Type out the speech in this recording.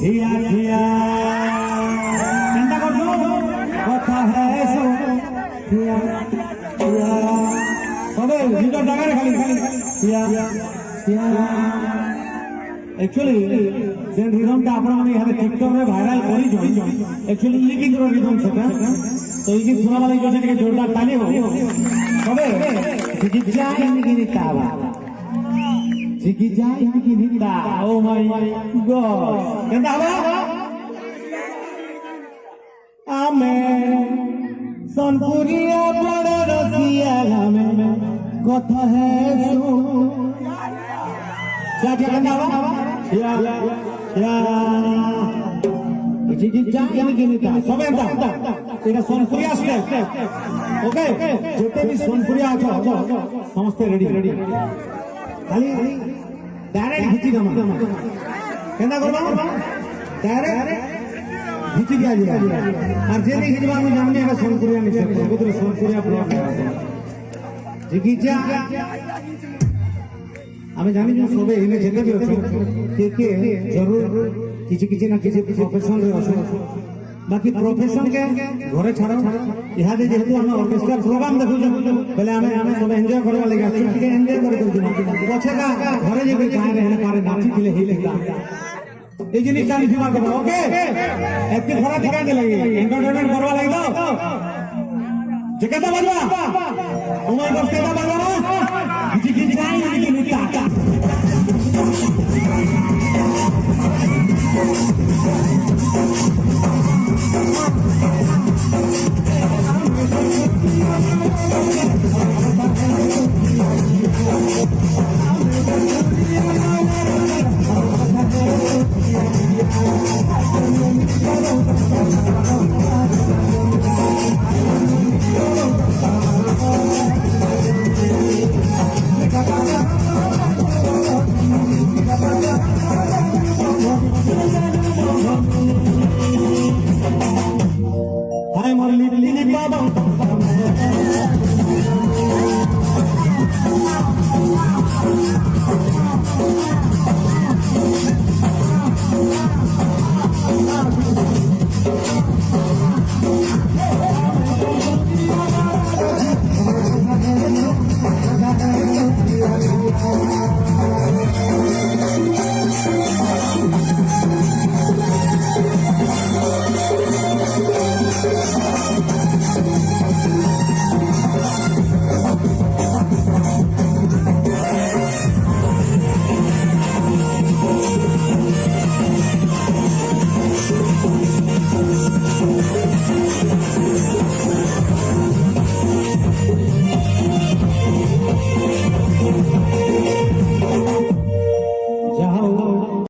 খিয়া খিয়া চিন্তা করছ? কথা হ্যাঁ সো খিয়া সবে দুটো জায়গায় খালি খিয়া খিয়া একচুয়ালি যে রিদমটা আপনার ইহাতে টিকটকে ভাইরাল করিছ একচুয়ালি কিন্তু রিদম সেটা তো এই কিন্তু শোনা লাগে জোরদার তালি হোক তবে চিকিৎসা Diki Jai Diki Dinda. Oh my God. Ganda ba? Amen. Sonpuriya bada rasiya lame. Gotha hai su. Kya kya ganda ba? Ya ya. Diki Jai Diki Dinda. Sabe anda. এটা সোনপুরিয়া স্টেপ ওকে যেতে বি সোনপুরিয়া আছো সমস্ত ready ready খালি direct ঘিচি দেমা কেনা করবা? ডাইরেক্ট ঘিচি দিয়া যা আর যে নেই ঘিচবা আমি জানি এটা সোনপুরিয়া নিছে কবুতর সোনপুরিয়া ব্লক জিগিজা আমি জানি যে সবে এনে যেতে দিও কে কে? জরুর। কিছু কিছু না কিছু প্রফেশনাল অসুবিধা বাকি প্রফেশন কে ঘরে ছাড়া ইহাতে যেহেতু আমি অর্কেস্ট্রা প্রোগ্রাম দেখুছো বলে আমি আমি সব এনজয় করবা লাগি আছি টিকে এনজয় করে করছি পছে কা ঘরে যাবে গায়ে রে পারে নাচি দিলে হিলে গা এই জিনিসটা আমি সীমা করবো ওকে একটি ঘোরা টিকা দিলে এন্টারটেনমেন্ট করবা লাগি তো যে কেটা বাজবা তোমার বস কেটা বাজবা কিছু কি চাই নাকি টাটা